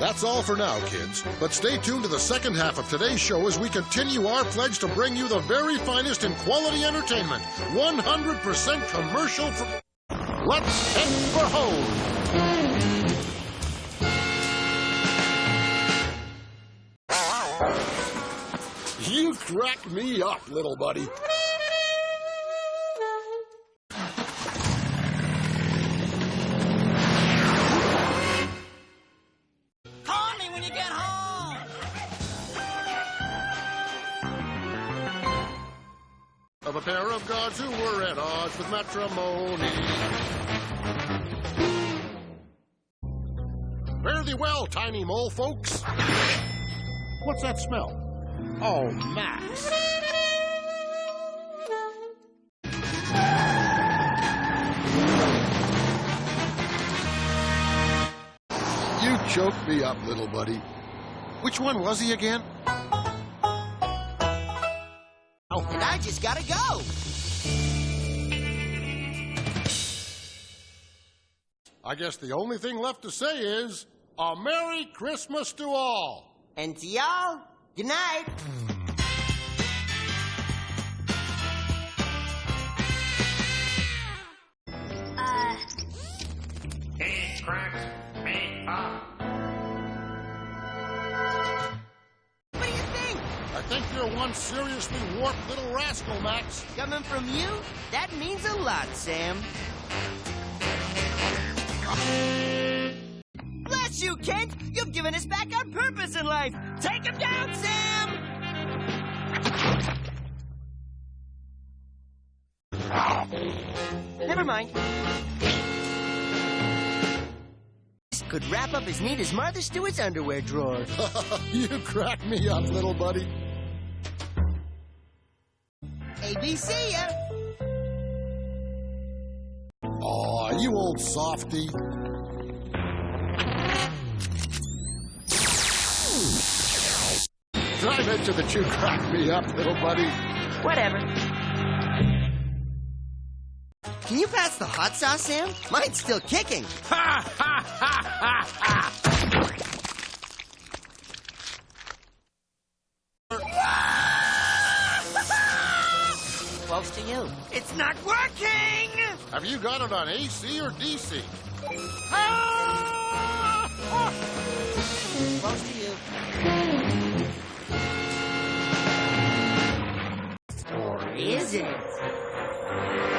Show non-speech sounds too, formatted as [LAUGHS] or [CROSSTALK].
That's all for now, kids. But stay tuned to the second half of today's show as we continue our pledge to bring you the very finest in quality entertainment. 100% commercial free. Let's head for home. You crack me up, little buddy. Of a pair of gods who were at odds with matrimony. Fare thee well, tiny mole folks. What's that smell? Oh, Max. You choked me up, little buddy. Which one was he again? Oh, and I just gotta go. I guess the only thing left to say is a Merry Christmas to all. And to y'all, good night. Uh, He cracks me up. Think? You're one seriously warped little rascal, Max. Coming from you, that means a lot, Sam. Bless you, Kent! You've given us back our purpose in life! Take him down, Sam! Never mind. This could wrap up as neat as Martha Stewart's underwear drawer. [LAUGHS] you crack me up, little buddy. ABC ya! Aw, you old softy. Drive into the you crack me up, little buddy. Whatever. Can you pass the hot sauce, Sam? Mine's still kicking. Close to you. It's not working! Have you got it on AC or DC? Close ah! to you. Or is it?